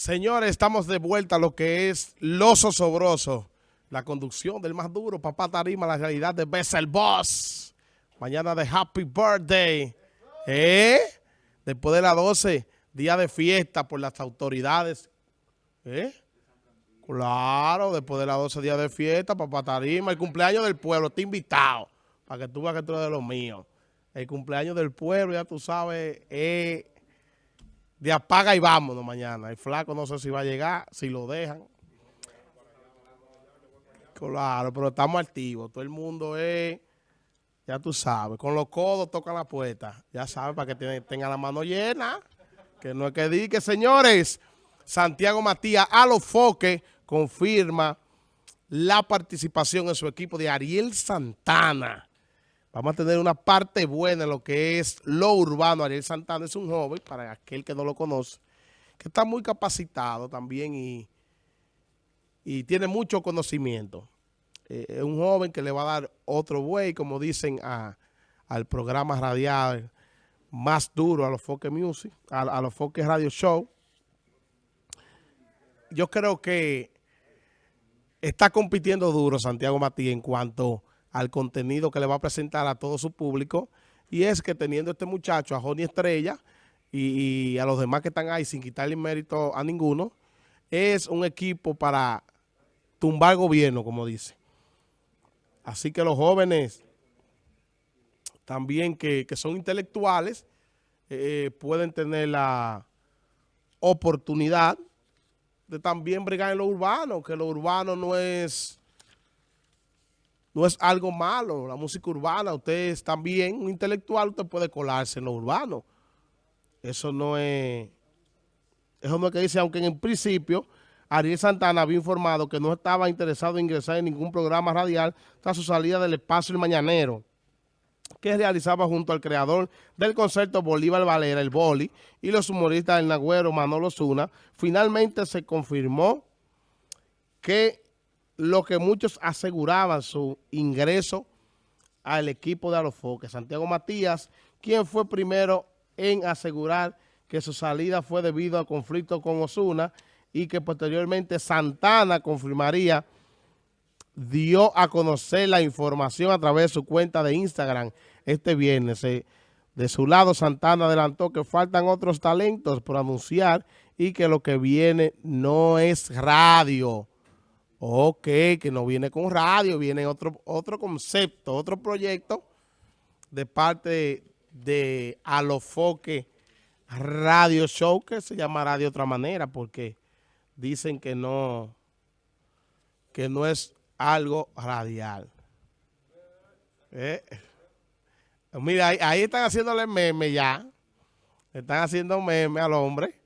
Señores, estamos de vuelta a lo que es Los Osobroso. La conducción del más duro, Papá Tarima, la realidad de Bessel Boss. Mañana de Happy Birthday. ¿Eh? Después de las 12, día de fiesta por las autoridades. ¿Eh? Claro, después de las 12 días de fiesta, Papá Tarima, el cumpleaños del pueblo, está invitado. Para que tú veas que tú eres de los míos. El cumpleaños del pueblo, ya tú sabes, es de apaga y vámonos mañana. El flaco no sé si va a llegar, si lo dejan. Claro, pero estamos activos. Todo el mundo es, ya tú sabes, con los codos tocan la puerta. Ya sabes, para que tenga la mano llena. Que no es que diga, señores, Santiago Matías a los foques confirma la participación en su equipo de Ariel Santana. Vamos a tener una parte buena en lo que es lo urbano. Ariel Santana es un joven, para aquel que no lo conoce, que está muy capacitado también y, y tiene mucho conocimiento. Eh, es un joven que le va a dar otro buey, como dicen, a, al programa radial más duro, a los Foque Music, a, a los Foque Radio Show. Yo creo que está compitiendo duro Santiago Matías en cuanto al contenido que le va a presentar a todo su público. Y es que teniendo este muchacho, a Joni Estrella, y, a los demás que están ahí sin quitarle mérito a ninguno, es un equipo para tumbar gobierno, como dice. Así que los jóvenes también que, son intelectuales eh, pueden tener la oportunidad de también brigar en lo urbano, que lo urbano no es no es algo malo, la música urbana, usted es también un intelectual, usted puede colarse en lo urbano. Eso no es, eso no es que dice, aunque en principio Ariel Santana había informado que no estaba interesado en ingresar en ningún programa radial tras su salida del espacio El Mañanero, que realizaba junto al creador del concierto Bolívar Valera, el Boli, y los humoristas El Nagüero, Manolo Zuna, finalmente se confirmó que lo que muchos aseguraban su ingreso al equipo de Alofoque. Santiago Matías, quien fue primero en asegurar que su salida fue debido al conflicto con Osuna y que posteriormente Santana confirmaría, dio a conocer la información a través de su cuenta de Instagram este viernes. Eh, de su lado, Santana adelantó que faltan otros talentos por anunciar y que lo que viene no es radio. Ok, que no viene con radio, viene otro, otro concepto, otro proyecto de parte de Alofoque Radio Show, que se llamará de otra manera, porque dicen que no, que no es algo radial. Eh, mira, ahí, ahí, están haciéndole meme ya. Están haciendo meme al hombre.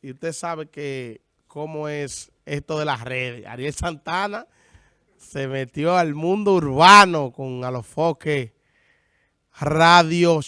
Y usted sabe que cómo es esto de las redes. Ariel Santana se metió al mundo urbano con Alofoque Radio